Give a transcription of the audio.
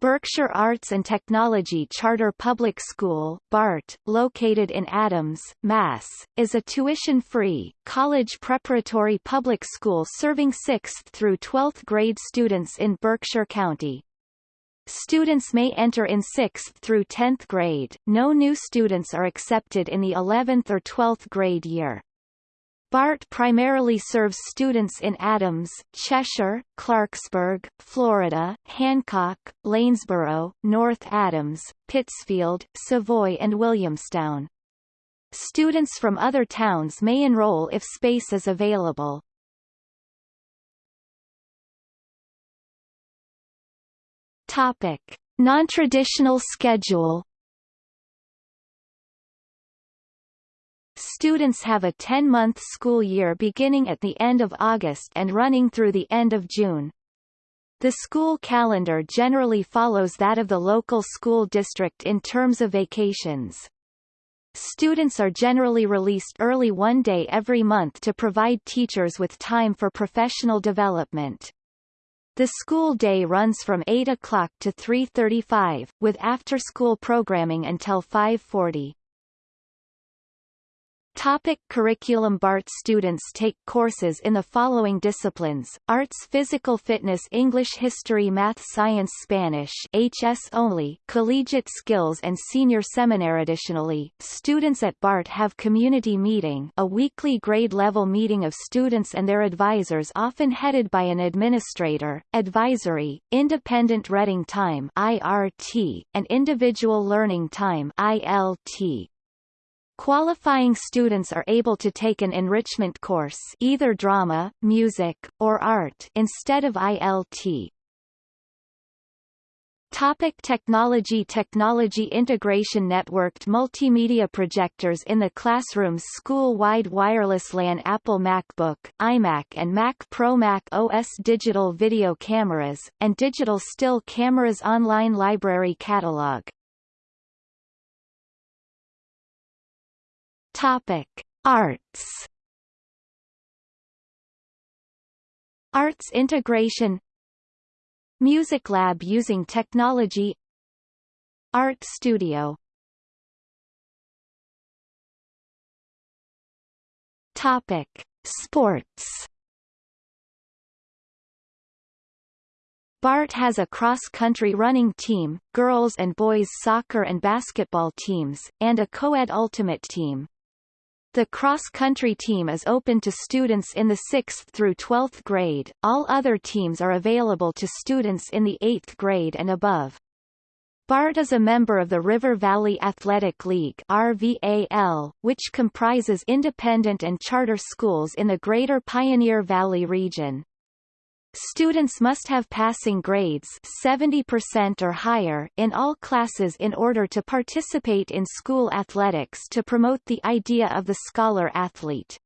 Berkshire Arts and Technology Charter Public School BART, located in Adams, Mass., is a tuition-free, college preparatory public school serving 6th through 12th grade students in Berkshire County. Students may enter in 6th through 10th grade, no new students are accepted in the 11th or 12th grade year. BART primarily serves students in Adams, Cheshire, Clarksburg, Florida, Hancock, Lanesboro, North Adams, Pittsfield, Savoy and Williamstown. Students from other towns may enroll if space is available. Topic: Non-traditional schedule Students have a 10-month school year beginning at the end of August and running through the end of June. The school calendar generally follows that of the local school district in terms of vacations. Students are generally released early one day every month to provide teachers with time for professional development. The school day runs from 8 o'clock to 3.35, with after-school programming until 5.40. Topic curriculum. BART students take courses in the following disciplines, Arts Physical Fitness English History Math Science Spanish HS only, Collegiate Skills and Senior Seminar. Additionally, students at BART have Community Meeting a weekly grade-level meeting of students and their advisors often headed by an administrator, Advisory, Independent Reading Time IRT, and Individual Learning Time ILT. Qualifying students are able to take an enrichment course either drama, music, or art instead of ILT. Topic technology Technology integration Networked multimedia projectors in the classrooms School-wide wireless LAN Apple MacBook, iMac and Mac Pro Mac OS digital video cameras, and digital still cameras online library catalog Topic: Arts. Arts integration Music lab using technology Art studio Topic: Sports. BART has a cross-country running team, girls and boys soccer and basketball teams, and a co-ed ultimate team. The cross-country team is open to students in the 6th through 12th grade, all other teams are available to students in the 8th grade and above. BART is a member of the River Valley Athletic League RVAL, which comprises independent and charter schools in the Greater Pioneer Valley region. Students must have passing grades 70% or higher in all classes in order to participate in school athletics to promote the idea of the scholar athlete.